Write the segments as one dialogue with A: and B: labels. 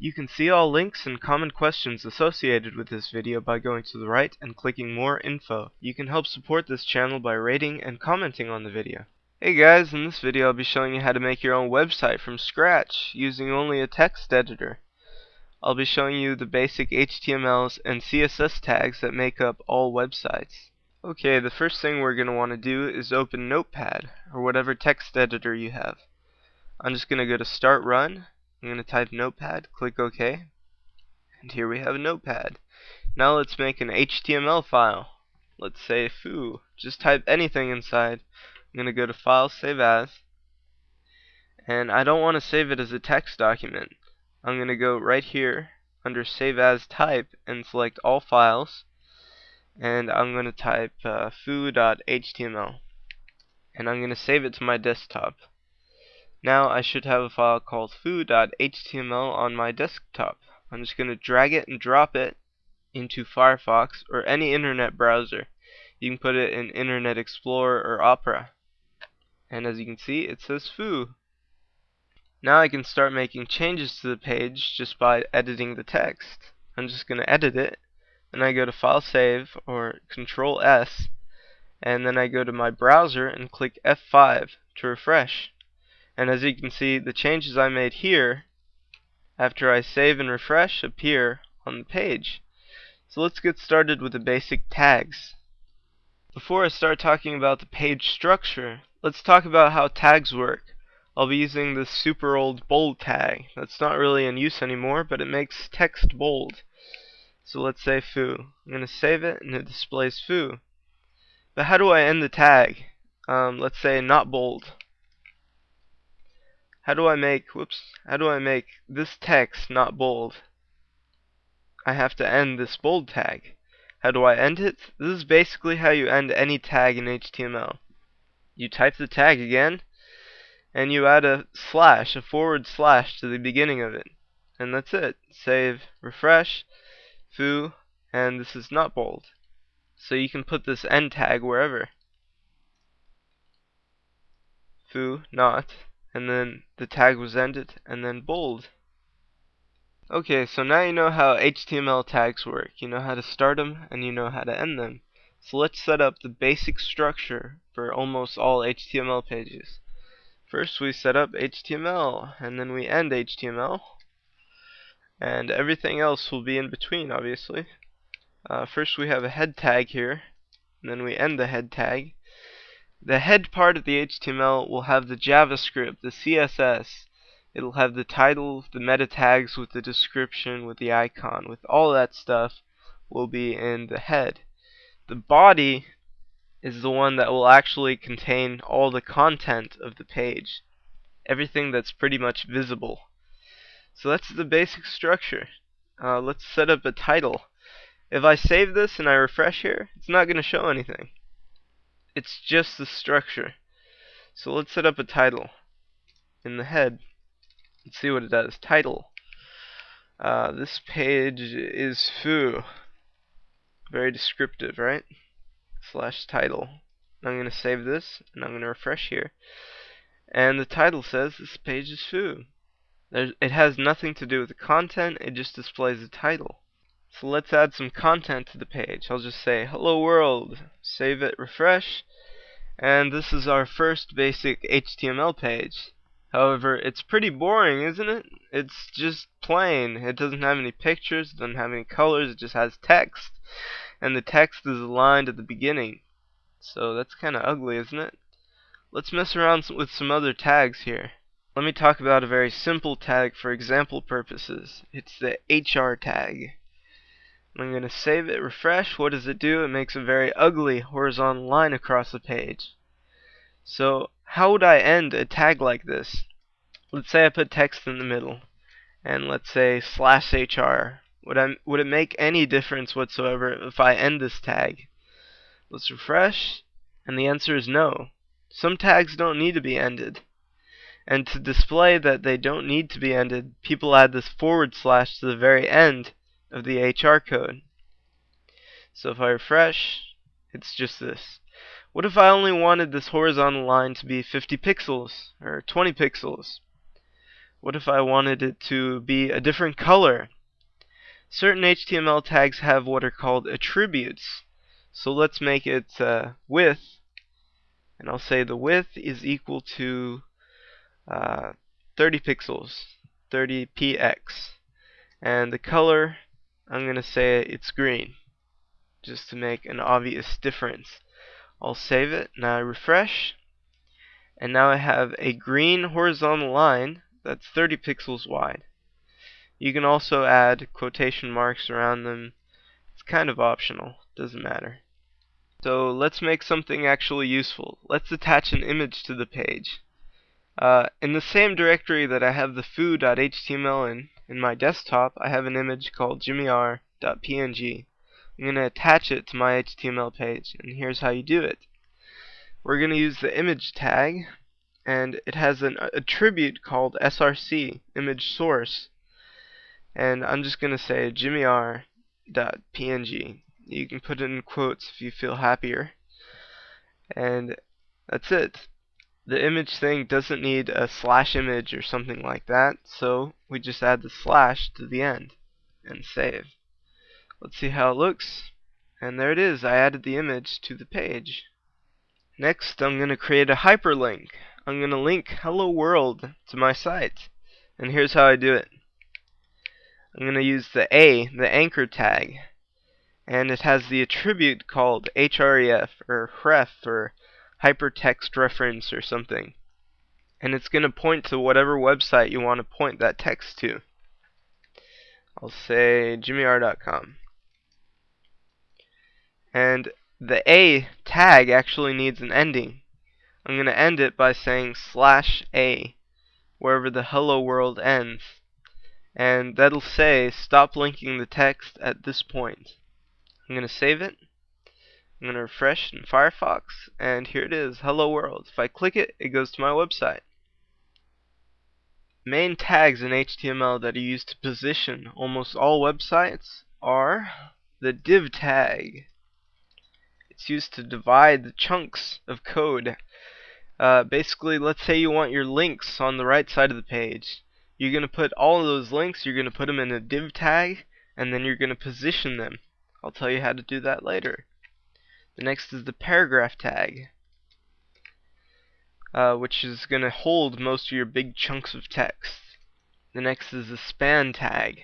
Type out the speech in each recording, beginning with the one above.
A: You can see all links and common questions associated with this video by going to the right and clicking more info. You can help support this channel by rating and commenting on the video. Hey guys, in this video I'll be showing you how to make your own website from scratch using only a text editor. I'll be showing you the basic HTMLs and CSS tags that make up all websites. Okay, the first thing we're going to want to do is open Notepad or whatever text editor you have. I'm just going to go to Start Run I'm going to type notepad, click OK, and here we have notepad. Now let's make an HTML file. Let's say foo. Just type anything inside. I'm going to go to File, Save As, and I don't want to save it as a text document. I'm going to go right here under Save As Type and select All Files, and I'm going to type uh, foo.html, and I'm going to save it to my desktop. Now I should have a file called foo.html on my desktop. I'm just going to drag it and drop it into Firefox or any internet browser. You can put it in Internet Explorer or Opera. And as you can see, it says foo. Now I can start making changes to the page just by editing the text. I'm just going to edit it, and I go to File Save or Control S, and then I go to my browser and click F5 to refresh. And as you can see, the changes I made here, after I save and refresh, appear on the page. So let's get started with the basic tags. Before I start talking about the page structure, let's talk about how tags work. I'll be using the super old bold tag. That's not really in use anymore, but it makes text bold. So let's say foo. I'm going to save it and it displays foo. But how do I end the tag? Um, let's say not bold. How do I make, whoops, how do I make this text not bold? I have to end this bold tag. How do I end it? This is basically how you end any tag in HTML. You type the tag again, and you add a slash, a forward slash to the beginning of it. And that's it. Save, refresh, foo, and this is not bold. So you can put this end tag wherever. Foo, not, and then the tag was ended, and then bold. Okay, so now you know how HTML tags work. You know how to start them, and you know how to end them. So let's set up the basic structure for almost all HTML pages. First we set up HTML, and then we end HTML, and everything else will be in between, obviously. Uh, first we have a head tag here, and then we end the head tag, the head part of the HTML will have the JavaScript, the CSS. It'll have the title, the meta tags with the description, with the icon, with all that stuff will be in the head. The body is the one that will actually contain all the content of the page. Everything that's pretty much visible. So that's the basic structure. Uh, let's set up a title. If I save this and I refresh here, it's not going to show anything. It's just the structure. So let's set up a title in the head. Let's see what it does. Title. Uh, this page is foo. Very descriptive, right? Slash title. I'm going to save this, and I'm going to refresh here. And the title says this page is foo. There's, it has nothing to do with the content, it just displays the title. So let's add some content to the page. I'll just say hello world, save it, refresh, and this is our first basic HTML page. However, it's pretty boring, isn't it? It's just plain. It doesn't have any pictures, it doesn't have any colors, it just has text. And the text is aligned at the beginning. So that's kind of ugly, isn't it? Let's mess around with some other tags here. Let me talk about a very simple tag for example purposes. It's the HR tag. I'm going to save it, refresh. What does it do? It makes a very ugly horizontal line across the page. So how would I end a tag like this? Let's say I put text in the middle, and let's say slash HR. Would, I, would it make any difference whatsoever if I end this tag? Let's refresh, and the answer is no. Some tags don't need to be ended. And to display that they don't need to be ended, people add this forward slash to the very end of the HR code. So if I refresh, it's just this. What if I only wanted this horizontal line to be 50 pixels or 20 pixels? What if I wanted it to be a different color? Certain HTML tags have what are called attributes. So let's make it uh, width, and I'll say the width is equal to uh, 30 pixels, 30 px, and the color, I'm going to say it's green, just to make an obvious difference. I'll save it, now I refresh, and now I have a green horizontal line that's 30 pixels wide. You can also add quotation marks around them. It's kind of optional, doesn't matter. So let's make something actually useful. Let's attach an image to the page. Uh, in the same directory that I have the foo.html in, in my desktop, I have an image called jimmyr.png. I'm going to attach it to my HTML page, and here's how you do it. We're going to use the image tag, and it has an attribute called src, image source and I'm just going to say jimmyr.png. You can put it in quotes if you feel happier. And that's it. The image thing doesn't need a slash image or something like that, so we just add the slash to the end and save. Let's see how it looks. And there it is. I added the image to the page. Next, I'm going to create a hyperlink. I'm going to link Hello World to my site. And here's how I do it. I'm going to use the A, the anchor tag, and it has the attribute called href or href or hypertext reference or something. And it's going to point to whatever website you want to point that text to. I'll say jimmyr.com. And the A tag actually needs an ending. I'm going to end it by saying slash A wherever the hello world ends and that'll say stop linking the text at this point. I'm going to save it. I'm going to refresh in Firefox and here it is, hello world. If I click it, it goes to my website. Main tags in HTML that are used to position almost all websites are the div tag. It's used to divide the chunks of code. Uh, basically, let's say you want your links on the right side of the page you're going to put all of those links, you're going to put them in a div tag, and then you're going to position them. I'll tell you how to do that later. The next is the paragraph tag, uh, which is going to hold most of your big chunks of text. The next is the span tag.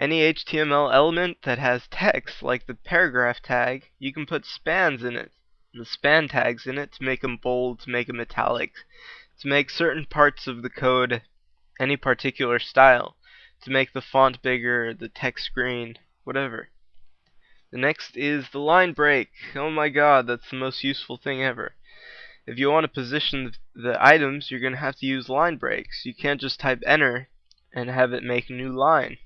A: Any HTML element that has text, like the paragraph tag, you can put spans in it. The span tags in it to make them bold, to make them italic, to make certain parts of the code any particular style to make the font bigger, the text green, whatever. The next is the line break. Oh my god, that's the most useful thing ever. If you want to position the items, you're going to have to use line breaks. You can't just type enter and have it make a new line.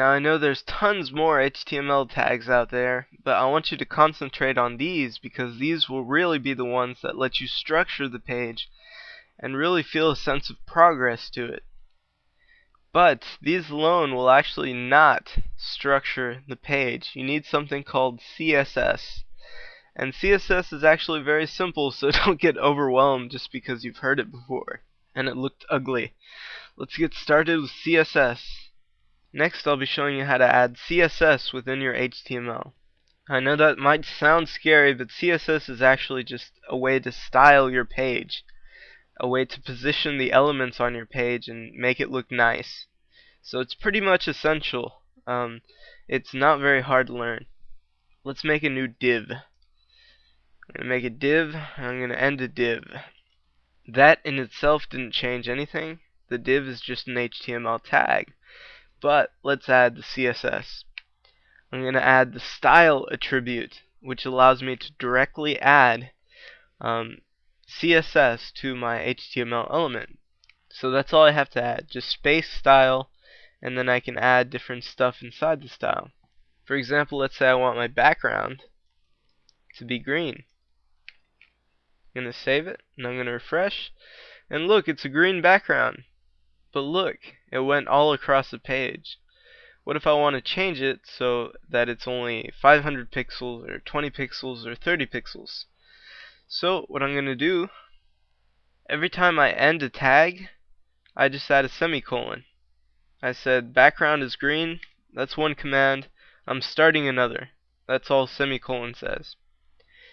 A: Now I know there's tons more HTML tags out there, but I want you to concentrate on these because these will really be the ones that let you structure the page and really feel a sense of progress to it. But these alone will actually not structure the page. You need something called CSS. And CSS is actually very simple, so don't get overwhelmed just because you've heard it before. And it looked ugly. Let's get started with CSS. Next I'll be showing you how to add CSS within your HTML. I know that might sound scary, but CSS is actually just a way to style your page a way to position the elements on your page and make it look nice. So it's pretty much essential. Um, it's not very hard to learn. Let's make a new div. I'm going to make a div, I'm going to end a div. That in itself didn't change anything. The div is just an HTML tag. But let's add the CSS. I'm going to add the style attribute, which allows me to directly add um, CSS to my HTML element. So that's all I have to add, just space style, and then I can add different stuff inside the style. For example, let's say I want my background to be green. I'm going to save it, and I'm going to refresh, and look, it's a green background. But look, it went all across the page. What if I want to change it so that it's only 500 pixels, or 20 pixels, or 30 pixels? So what I'm going to do, every time I end a tag, I just add a semicolon. I said background is green. That's one command. I'm starting another. That's all semicolon says.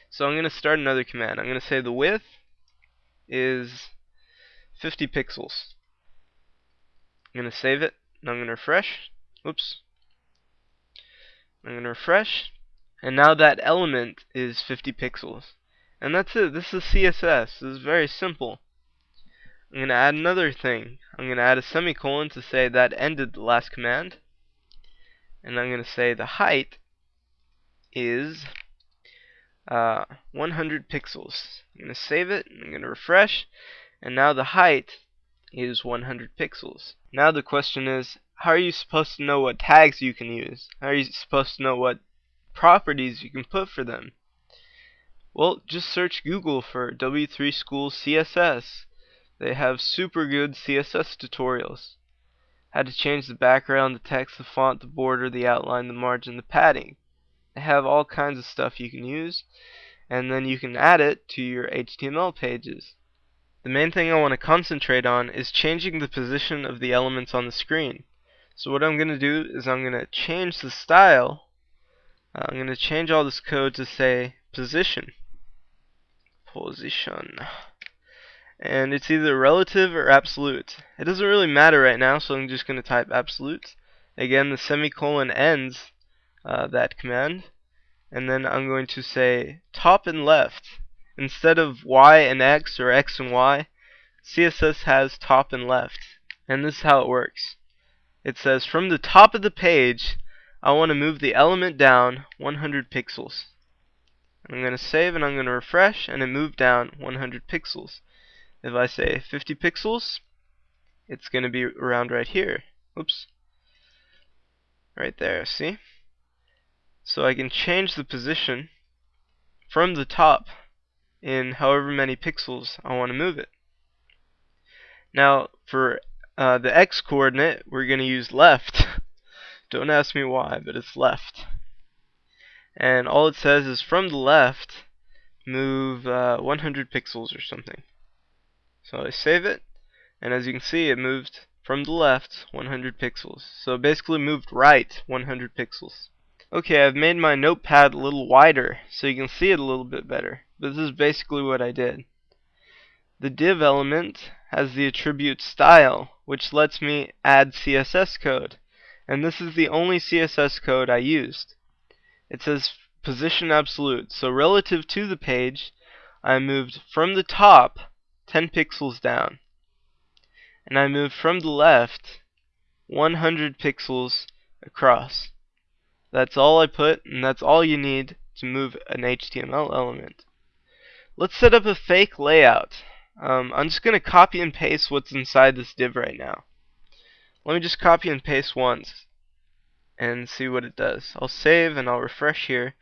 A: So I'm going to start another command. I'm going to say the width is 50 pixels. I'm going to save it, and I'm going to refresh. Oops. I'm going to refresh, and now that element is 50 pixels. And that's it. This is CSS. This is very simple. I'm going to add another thing. I'm going to add a semicolon to say that ended the last command. And I'm going to say the height is uh, 100 pixels. I'm going to save it. I'm going to refresh. And now the height is 100 pixels. Now the question is, how are you supposed to know what tags you can use? How are you supposed to know what properties you can put for them? Well, just search Google for W3 School CSS. They have super good CSS tutorials. How to change the background, the text, the font, the border, the outline, the margin, the padding. They have all kinds of stuff you can use, and then you can add it to your HTML pages. The main thing I want to concentrate on is changing the position of the elements on the screen. So what I'm going to do is I'm going to change the style. Uh, I'm going to change all this code to say position position. And it's either relative or absolute. It doesn't really matter right now, so I'm just going to type absolute. Again, the semicolon ends uh, that command. And then I'm going to say top and left. Instead of Y and X or X and Y, CSS has top and left. And this is how it works. It says from the top of the page, I want to move the element down 100 pixels. I'm going to save and I'm going to refresh and it moved down 100 pixels. If I say 50 pixels, it's going to be around right here. Oops. Right there, see? So I can change the position from the top in however many pixels I want to move it. Now, for uh, the x coordinate, we're going to use left. Don't ask me why, but it's left. And all it says is from the left move uh, 100 pixels or something. So I save it and as you can see it moved from the left 100 pixels. So basically moved right 100 pixels. Okay I've made my notepad a little wider so you can see it a little bit better this is basically what I did the div element has the attribute style which lets me add CSS code and this is the only CSS code I used it says position absolute. So relative to the page, I moved from the top 10 pixels down. And I moved from the left 100 pixels across. That's all I put, and that's all you need to move an HTML element. Let's set up a fake layout. Um, I'm just going to copy and paste what's inside this div right now. Let me just copy and paste once and see what it does. I'll save and I'll refresh here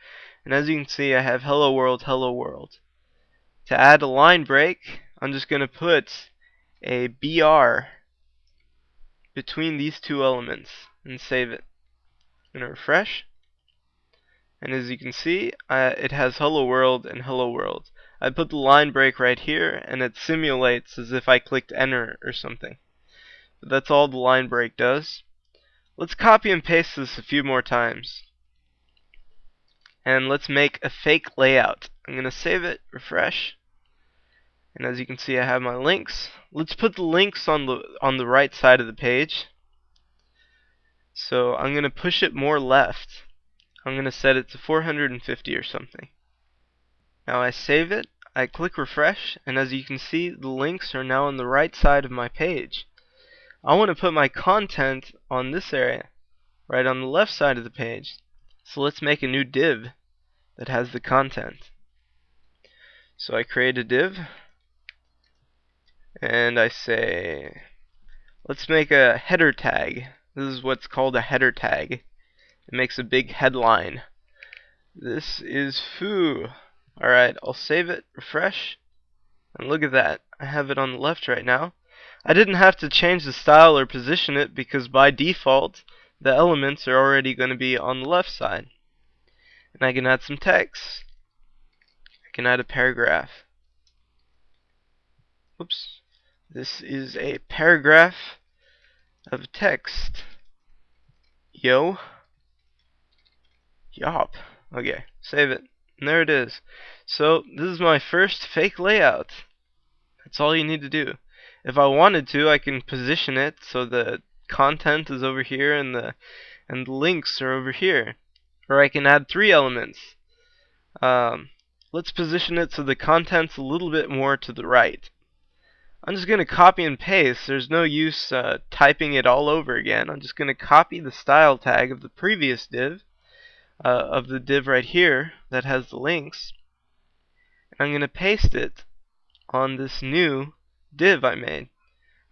A: and as you can see I have hello world hello world. To add a line break I'm just going to put a BR between these two elements and save it. I'm going to refresh and as you can see uh, it has hello world and hello world. I put the line break right here and it simulates as if I clicked enter or something. But that's all the line break does. Let's copy and paste this a few more times. And let's make a fake layout. I'm going to save it, refresh. And as you can see I have my links. Let's put the links on the on the right side of the page. So I'm going to push it more left. I'm going to set it to 450 or something. Now I save it, I click refresh, and as you can see the links are now on the right side of my page. I want to put my content on this area, right on the left side of the page. So let's make a new div that has the content. So I create a div, and I say, let's make a header tag. This is what's called a header tag. It makes a big headline. This is foo. Alright, I'll save it, refresh, and look at that. I have it on the left right now. I didn't have to change the style or position it because by default the elements are already going to be on the left side. And I can add some text. I can add a paragraph. Oops. This is a paragraph of text. Yo. Yop. Okay, save it. And there it is. So, this is my first fake layout. That's all you need to do. If I wanted to, I can position it so the content is over here and the and the links are over here. Or I can add three elements. Um, let's position it so the content's a little bit more to the right. I'm just going to copy and paste. There's no use uh, typing it all over again. I'm just going to copy the style tag of the previous div, uh, of the div right here that has the links. And I'm going to paste it on this new div I made.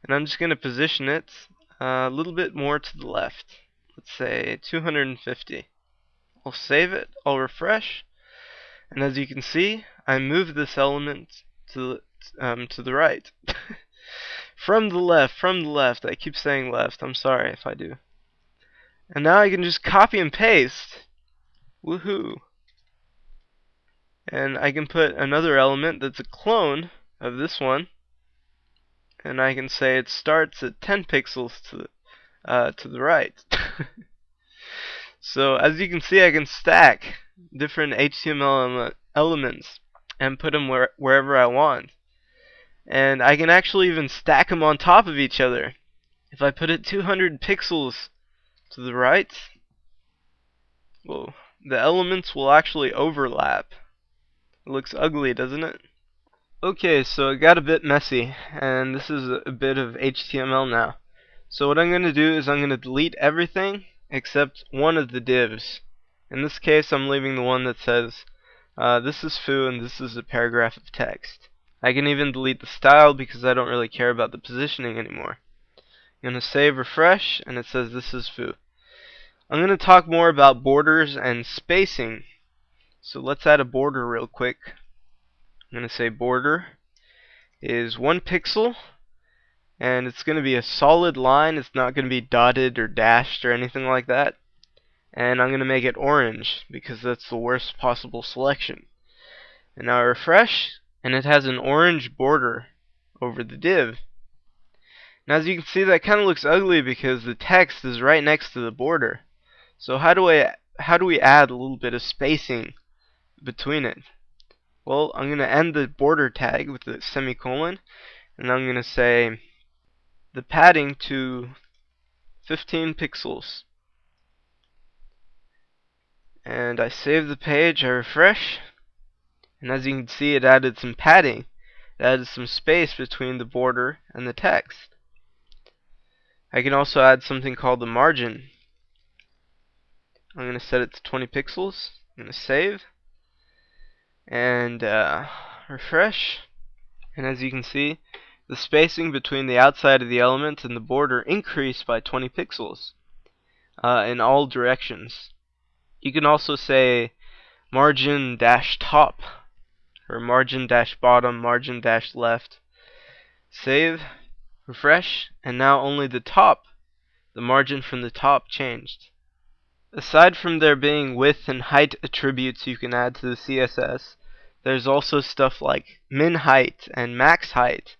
A: And I'm just going to position it uh, a little bit more to the left. Let's say 250. I'll save it, I'll refresh, and as you can see, I moved this element to um, to the right. from the left, from the left. I keep saying left. I'm sorry if I do. And now I can just copy and paste. Woohoo. And I can put another element that's a clone of this one. And I can say it starts at 10 pixels to the, uh, to the right. so as you can see I can stack different HTML elements and put them where, wherever I want. And I can actually even stack them on top of each other. If I put it 200 pixels to the right, well, the elements will actually overlap. It looks ugly, doesn't it? Okay, so it got a bit messy, and this is a bit of HTML now. So what I'm going to do is I'm going to delete everything except one of the divs. In this case, I'm leaving the one that says, uh, this is foo and this is a paragraph of text. I can even delete the style because I don't really care about the positioning anymore. I'm going to save refresh and it says this is foo. I'm going to talk more about borders and spacing. So let's add a border real quick. I'm going to say border is one pixel and it's going to be a solid line. It's not going to be dotted or dashed or anything like that. And I'm going to make it orange because that's the worst possible selection. And now I refresh and it has an orange border over the div. Now as you can see that kind of looks ugly because the text is right next to the border. So how do I how do we add a little bit of spacing between it? Well, I'm going to end the border tag with a semicolon and I'm going to say the padding to 15 pixels. And I save the page, I refresh, and as you can see it added some padding it added some space between the border and the text I can also add something called the margin I'm going to set it to 20 pixels I'm going to save and uh, refresh and as you can see the spacing between the outside of the element and the border increased by 20 pixels uh, in all directions you can also say margin dash top or margin dash bottom, margin dash left. Save, refresh, and now only the top, the margin from the top changed. Aside from there being width and height attributes you can add to the CSS, there's also stuff like min height and max height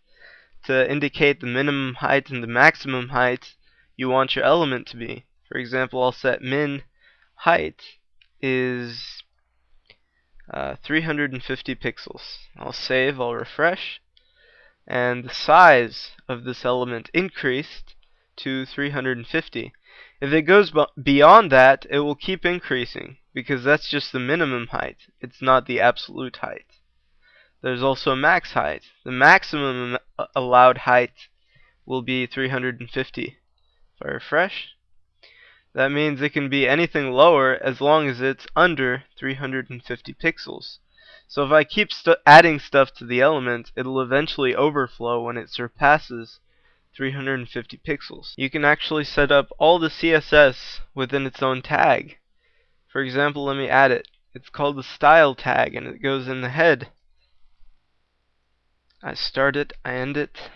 A: to indicate the minimum height and the maximum height you want your element to be. For example, I'll set min height is uh, 350 pixels. I'll save, I'll refresh, and the size of this element increased to 350. If it goes beyond that, it will keep increasing because that's just the minimum height. It's not the absolute height. There's also a max height. The maximum allowed height will be 350. If I refresh, that means it can be anything lower as long as it's under 350 pixels. So if I keep st adding stuff to the element, it'll eventually overflow when it surpasses 350 pixels. You can actually set up all the CSS within its own tag. For example, let me add it. It's called the style tag and it goes in the head. I start it, I end it,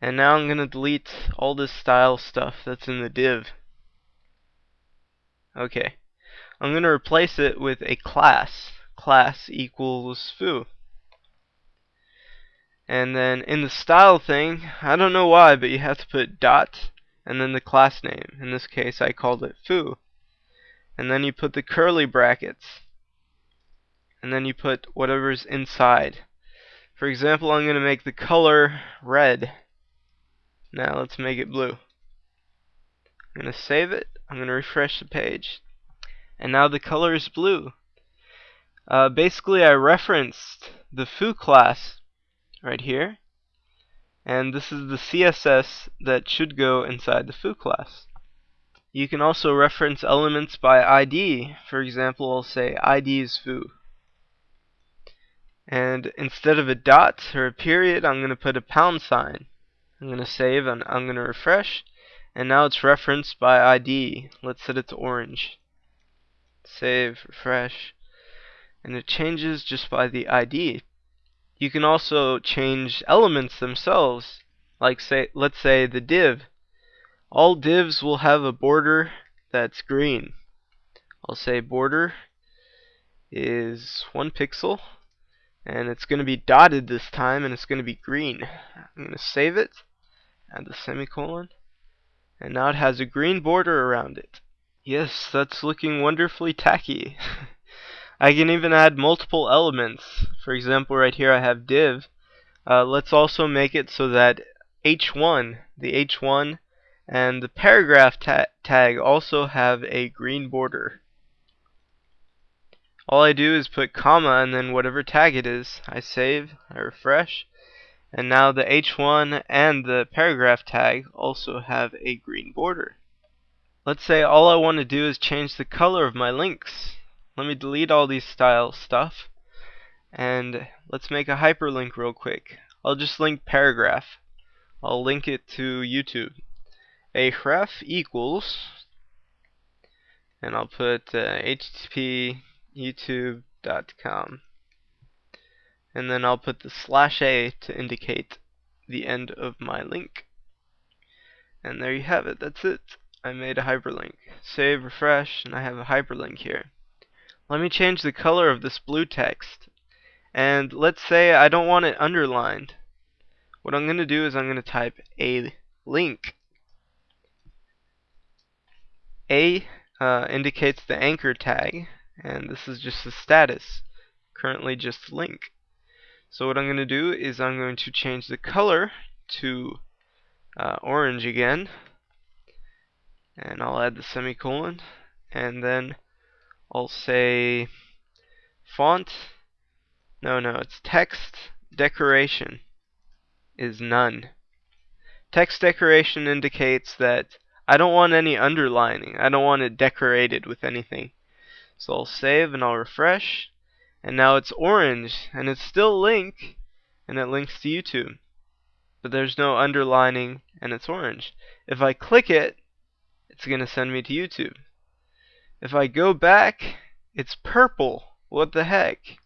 A: and now I'm going to delete all this style stuff that's in the div. Okay. I'm going to replace it with a class. Class equals foo. And then in the style thing, I don't know why, but you have to put dot and then the class name. In this case, I called it foo. And then you put the curly brackets. And then you put whatever's inside. For example, I'm going to make the color red. Now let's make it blue. I'm going to save it. I'm going to refresh the page. And now the color is blue. Uh, basically, I referenced the foo class right here. And this is the CSS that should go inside the foo class. You can also reference elements by ID. For example, I'll say ID is foo. And instead of a dot or a period, I'm going to put a pound sign. I'm going to save and I'm going to refresh. And now it's referenced by ID. Let's set it to orange. Save, refresh. And it changes just by the ID. You can also change elements themselves. Like say, let's say the div. All divs will have a border that's green. I'll say border is one pixel and it's going to be dotted this time and it's going to be green. I'm going to save it, add the semicolon, and now it has a green border around it. Yes, that's looking wonderfully tacky. I can even add multiple elements. For example, right here I have div. Uh, let's also make it so that h1, the h1 and the paragraph ta tag also have a green border. All I do is put comma and then whatever tag it is. I save, I refresh, and now the h1 and the paragraph tag also have a green border. Let's say all I want to do is change the color of my links. Let me delete all these style stuff. And let's make a hyperlink real quick. I'll just link paragraph. I'll link it to YouTube. A href equals and I'll put uh, http youtube.com and then I'll put the slash a to indicate the end of my link. And there you have it. That's it. I made a hyperlink. Save refresh and I have a hyperlink here let me change the color of this blue text. And let's say I don't want it underlined. What I'm going to do is I'm going to type a link. A uh, indicates the anchor tag, and this is just the status. Currently just link. So what I'm going to do is I'm going to change the color to uh, orange again. And I'll add the semicolon. And then I'll say font. No, no, it's text decoration is none. Text decoration indicates that I don't want any underlining. I don't want it decorated with anything. So I'll save and I'll refresh. And now it's orange and it's still link and it links to YouTube. But there's no underlining and it's orange. If I click it, it's going to send me to YouTube. If I go back, it's purple. What the heck?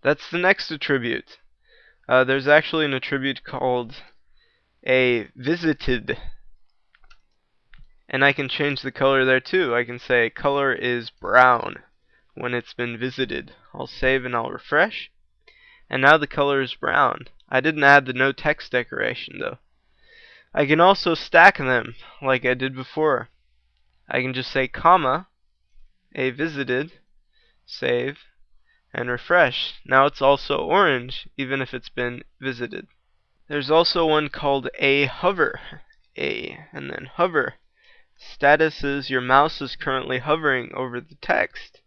A: That's the next attribute. Uh, there's actually an attribute called a visited. And I can change the color there too. I can say color is brown when it's been visited. I'll save and I'll refresh. And now the color is brown. I didn't add the no text decoration though. I can also stack them like I did before. I can just say comma, a visited, save, and refresh. Now it's also orange, even if it's been visited. There's also one called a hover. A, and then hover. Status is your mouse is currently hovering over the text.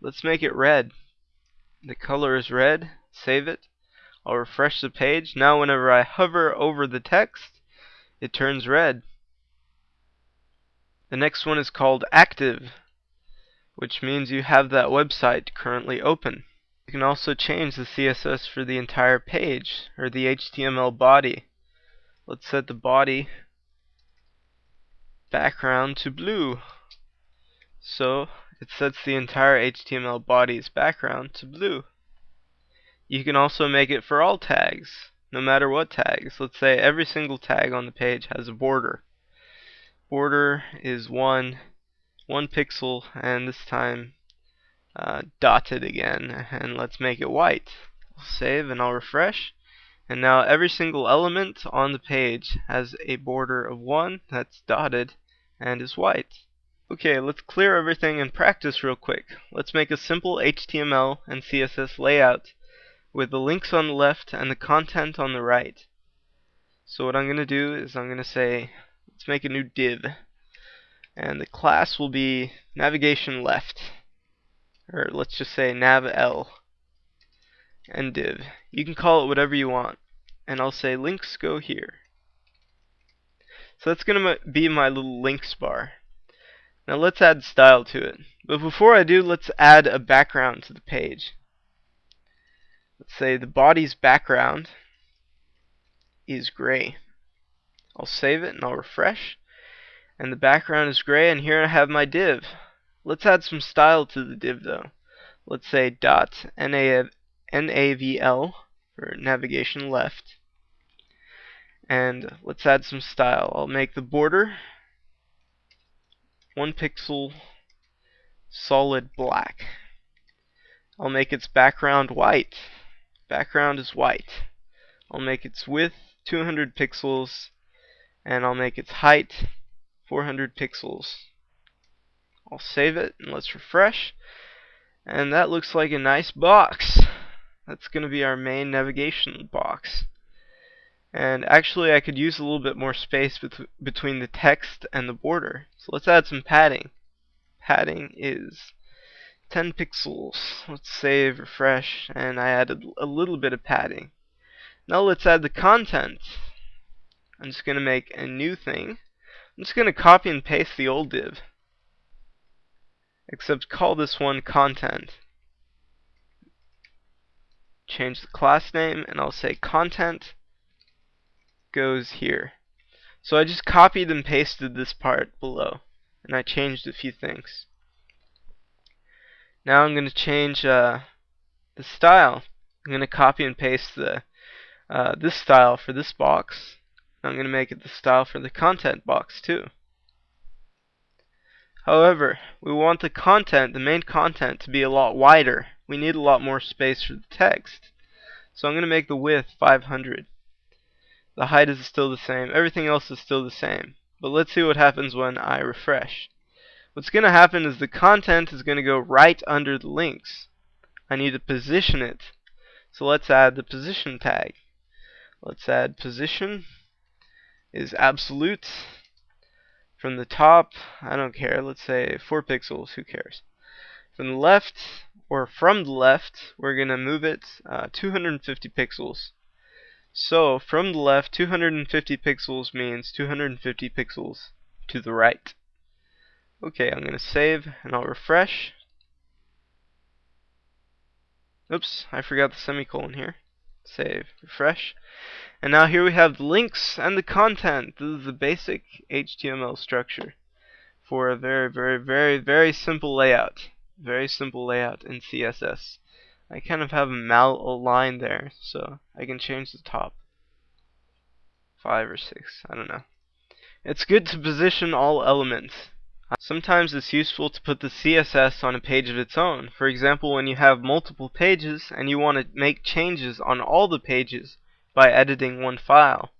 A: Let's make it red. The color is red. Save it. I'll refresh the page. Now whenever I hover over the text, it turns red. The next one is called active, which means you have that website currently open. You can also change the CSS for the entire page, or the HTML body. Let's set the body background to blue. So it sets the entire HTML body's background to blue. You can also make it for all tags, no matter what tags. Let's say every single tag on the page has a border border is one one pixel and this time uh, dotted again and let's make it white I'll save and I'll refresh And now every single element on the page has a border of 1 that's dotted and is white. Okay, let's clear everything and practice real quick. Let's make a simple HTML and CSS layout with the links on the left and the content on the right. So what I'm going to do is I'm going to say, let's make a new div. And the class will be navigation left. Or let's just say nav L and div. You can call it whatever you want. And I'll say links go here. So that's going to be my little links bar. Now let's add style to it. But before I do, let's add a background to the page. Let's say the body's background is gray. I'll save it and I'll refresh. And the background is gray and here I have my div. Let's add some style to the div though. Let's say dot navl for navigation left. And let's add some style. I'll make the border one pixel solid black. I'll make its background white. Background is white. I'll make its width 200 pixels and I'll make its height 400 pixels. I'll save it and let's refresh and that looks like a nice box. That's going to be our main navigation box. And actually I could use a little bit more space bet between the text and the border. So let's add some padding. Padding is 10 pixels. Let's save, refresh, and I added a little bit of padding. Now let's add the content. I'm just going to make a new thing. I'm just going to copy and paste the old div. Except call this one content. Change the class name and I'll say content goes here. So I just copied and pasted this part below and I changed a few things. Now I'm going to change uh, the style. I'm going to copy and paste the uh, this style for this box. I'm going to make it the style for the content box too. However, we want the content, the main content, to be a lot wider. We need a lot more space for the text. So I'm going to make the width 500. The height is still the same. Everything else is still the same. But let's see what happens when I refresh. What's going to happen is the content is going to go right under the links. I need to position it. So let's add the position tag. Let's add position is absolute. From the top, I don't care. Let's say 4 pixels. Who cares? From the left, or from the left, we're going to move it uh, 250 pixels. So from the left 250 pixels means 250 pixels to the right. Okay, I'm going to save and I'll refresh. Oops, I forgot the semicolon here. Save, refresh. And now here we have the links and the content. This is the basic HTML structure for a very, very, very, very simple layout. Very simple layout in CSS. I kind of have a mal aligned there, so I can change the top. Five or six, I don't know. It's good to position all elements. Sometimes it's useful to put the CSS on a page of its own. For example, when you have multiple pages and you want to make changes on all the pages by editing one file.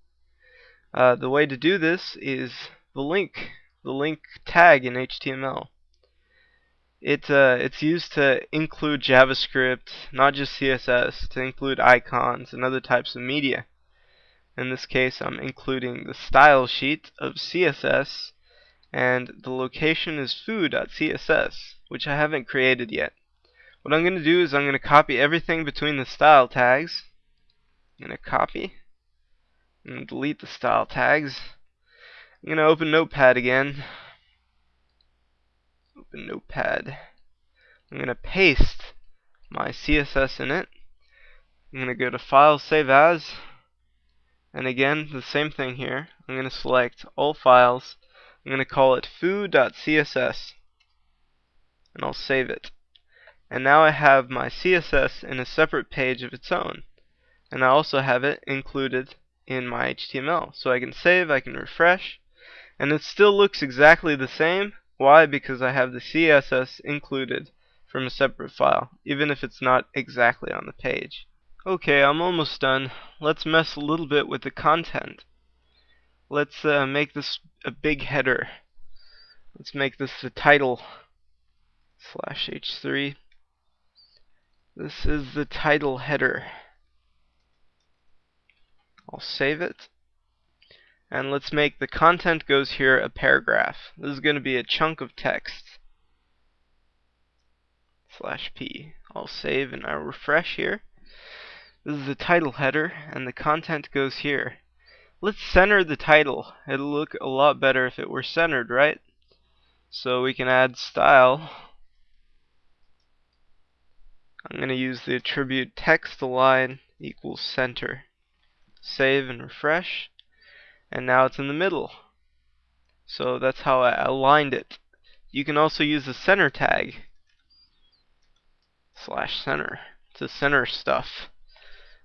A: Uh, the way to do this is the link, the link tag in HTML. It uh, it's used to include JavaScript, not just CSS, to include icons and other types of media. In this case, I'm including the style sheet of CSS, and the location is foo.css, which I haven't created yet. What I'm going to do is I'm going to copy everything between the style tags. I'm going to copy and delete the style tags. I'm going to open Notepad again open Notepad. I'm going to paste my CSS in it. I'm going to go to File, Save As. And again, the same thing here. I'm going to select all files. I'm going to call it foo.css. And I'll save it. And now I have my CSS in a separate page of its own. And I also have it included in my HTML. So I can save, I can refresh, and it still looks exactly the same, why? Because I have the CSS included from a separate file, even if it's not exactly on the page. Okay, I'm almost done. Let's mess a little bit with the content. Let's uh, make this a big header. Let's make this the title slash h3. This is the title header. I'll save it. And let's make the content goes here a paragraph. This is going to be a chunk of text. Slash p. I'll save and I'll refresh here. This is the title header and the content goes here. Let's center the title. It'll look a lot better if it were centered, right? So we can add style. I'm going to use the attribute text align equals center. Save and refresh and now it's in the middle. So that's how I aligned it. You can also use the center tag slash center to center stuff.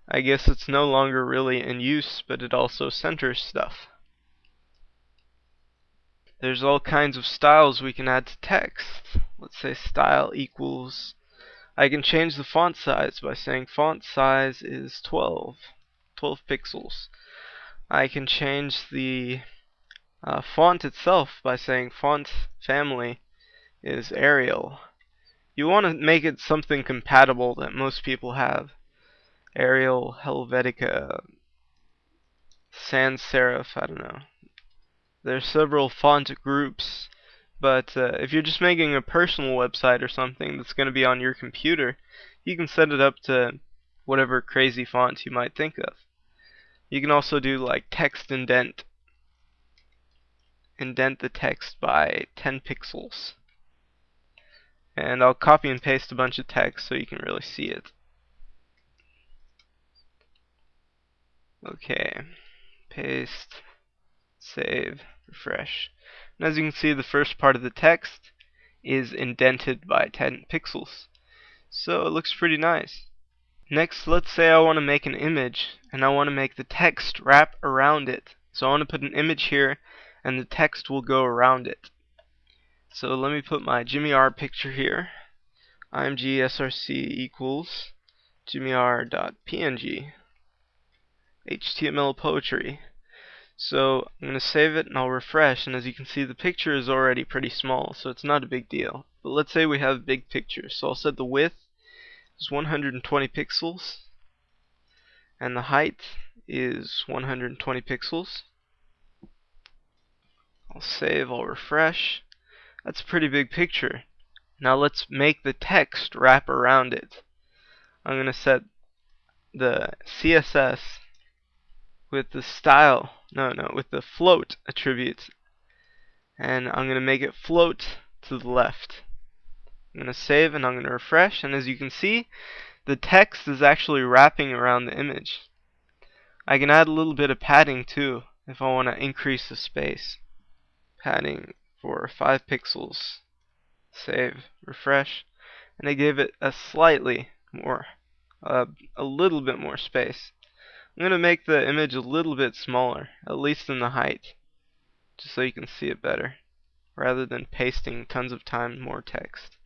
A: I guess it's no longer really in use, but it also centers stuff. There's all kinds of styles we can add to text. Let's say style equals I can change the font size by saying font size is 12 12 pixels I can change the uh, font itself by saying font family is Arial. You want to make it something compatible that most people have. Arial, Helvetica, sans serif, I don't know. There's several font groups, but uh, if you're just making a personal website or something that's going to be on your computer, you can set it up to whatever crazy font you might think of. You can also do like text indent. Indent the text by 10 pixels. And I'll copy and paste a bunch of text so you can really see it. Okay. Paste. Save. Refresh. And as you can see, the first part of the text is indented by 10 pixels. So it looks pretty nice. Next, let's say I want to make an image and I want to make the text wrap around it. So I want to put an image here and the text will go around it. So let me put my Jimmy R picture here. img src equals jimmyr.png HTML poetry. So I'm going to save it and I'll refresh and as you can see the picture is already pretty small so it's not a big deal. But let's say we have a big picture So I'll set the width is 120 pixels and the height is 120 pixels. I'll save, I'll refresh. That's a pretty big picture. Now let's make the text wrap around it. I'm going to set the CSS with the style, no, no, with the float attribute. And I'm going to make it float to the left. I'm going to save and I'm going to refresh and as you can see the text is actually wrapping around the image. I can add a little bit of padding too if I want to increase the space. Padding for 5 pixels. Save, refresh, and I gave it a slightly more, uh, a little bit more space. I'm going to make the image a little bit smaller, at least in the height, just so you can see it better, rather than pasting tons of time more text.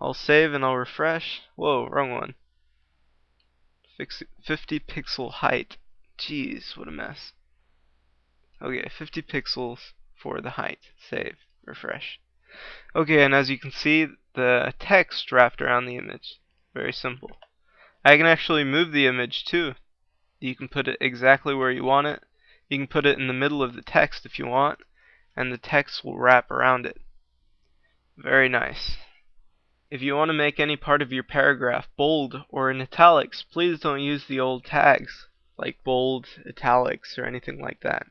A: I'll save and I'll refresh. Whoa, wrong one. Fix 50 pixel height. Jeez, what a mess. Okay, 50 pixels for the height. Save, refresh. Okay, and as you can see, the text wrapped around the image. Very simple. I can actually move the image too. You can put it exactly where you want it. You can put it in the middle of the text if you want, and the text will wrap around it. Very nice. If you want to make any part of your paragraph bold or in italics, please don't use the old tags like bold, italics, or anything like that.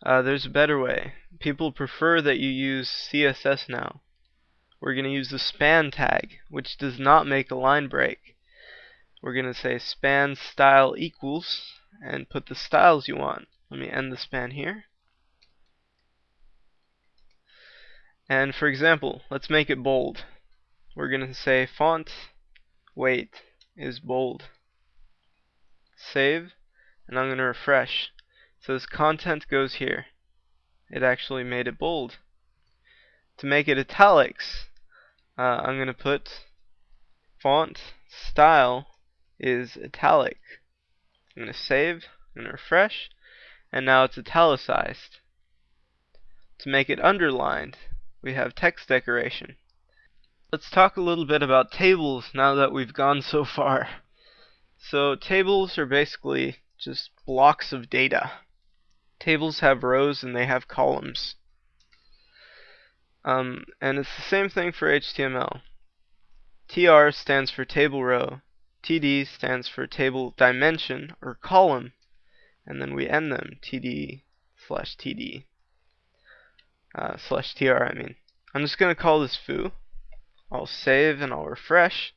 A: Uh, there's a better way. People prefer that you use CSS now. We're going to use the span tag, which does not make a line break. We're going to say span style equals and put the styles you want. Let me end the span here. And for example, let's make it bold. We're going to say font weight is bold. Save, and I'm going to refresh. So this content goes here. It actually made it bold. To make it italics, uh, I'm going to put font style is italic. I'm going to save and refresh, and now it's italicized. To make it underlined, we have text decoration. Let's talk a little bit about tables now that we've gone so far. So tables are basically just blocks of data. Tables have rows and they have columns. Um, and it's the same thing for HTML. TR stands for table row, TD stands for table dimension or column, and then we end them TD slash TD uh, slash TR I mean. I'm just going to call this foo. I'll save and I'll refresh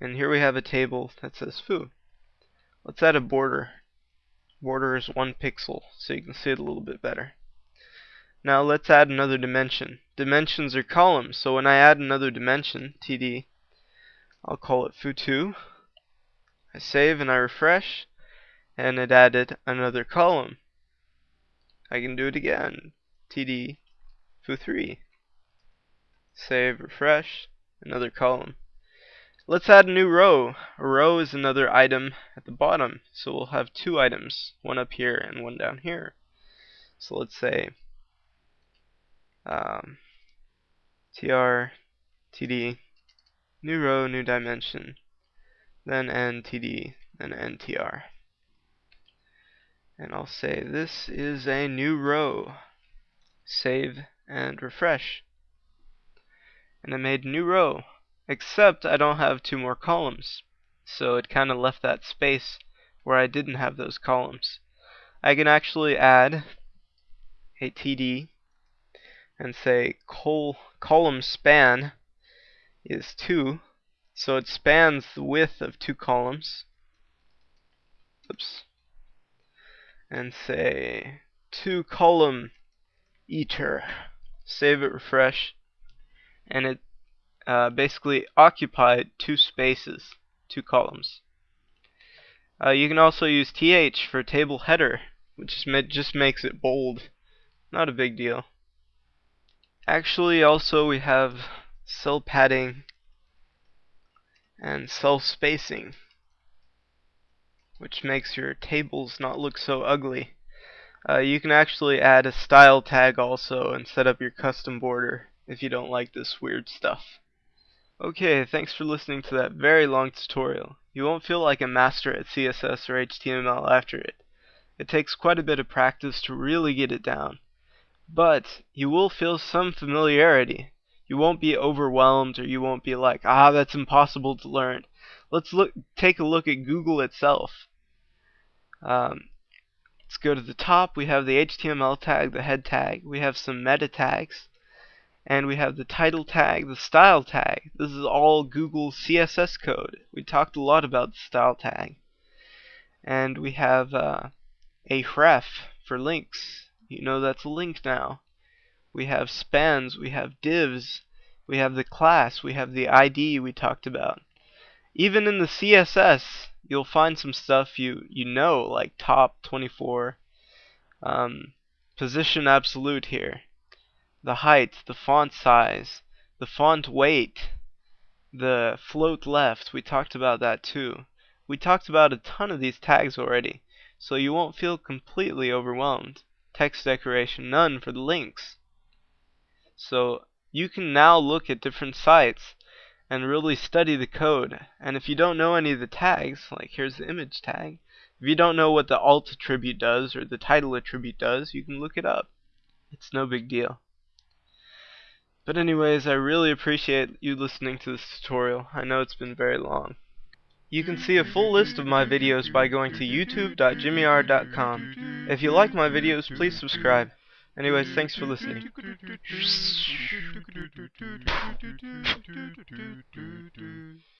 A: and here we have a table that says foo. Let's add a border. Border is one pixel so you can see it a little bit better. Now let's add another dimension. Dimensions are columns so when I add another dimension, TD, I'll call it foo2. I save and I refresh, and it added another column. I can do it again. TD foo3. Save, refresh, another column. Let's add a new row. A row is another item at the bottom, so we'll have two items, one up here and one down here. So let's say um, tr td new row, new dimension, then ntd, then ntr. And I'll say this is a new row. Save and refresh. And I made new row, except I don't have two more columns. So it kind of left that space where I didn't have those columns. I can actually add a TD and say col column span is 2. So it spans the width of two columns. Oops. And say two column eater. Save it, refresh. And it uh, basically occupied two spaces, two columns. Uh, you can also use th for table header, which just makes it bold. Not a big deal. Actually, also we have cell padding and cell spacing which makes your tables not look so ugly. Uh, you can actually add a style tag also and set up your custom border if you don't like this weird stuff. Okay, thanks for listening to that very long tutorial. You won't feel like a master at CSS or HTML after it. It takes quite a bit of practice to really get it down. But you will feel some familiarity. You won't be overwhelmed or you won't be like, ah, that's impossible to learn. Let's look, take a look at Google itself. Um, let's go to the top. We have the HTML tag, the head tag. We have some meta tags. And we have the title tag, the style tag. This is all Google CSS code. We talked a lot about the style tag. And we have uh, a href for links you know that's a link now. We have spans, we have divs, we have the class, we have the ID we talked about. Even in the CSS, you'll find some stuff you, you know, like top 24, um, position absolute here, the height, the font size, the font weight, the float left, we talked about that too. We talked about a ton of these tags already, so you won't feel completely overwhelmed text decoration none for the links. So you can now look at different sites and really study the code. And if you don't know any of the tags, like here's the image tag, if you don't know what the alt attribute does or the title attribute does, you can look it up. It's no big deal. But anyways, I really appreciate you listening to this tutorial. I know it's been very long. You can see a full list of my videos by going to youtube.jimmyr.com. If you like my videos, please subscribe. Anyways, thanks for listening.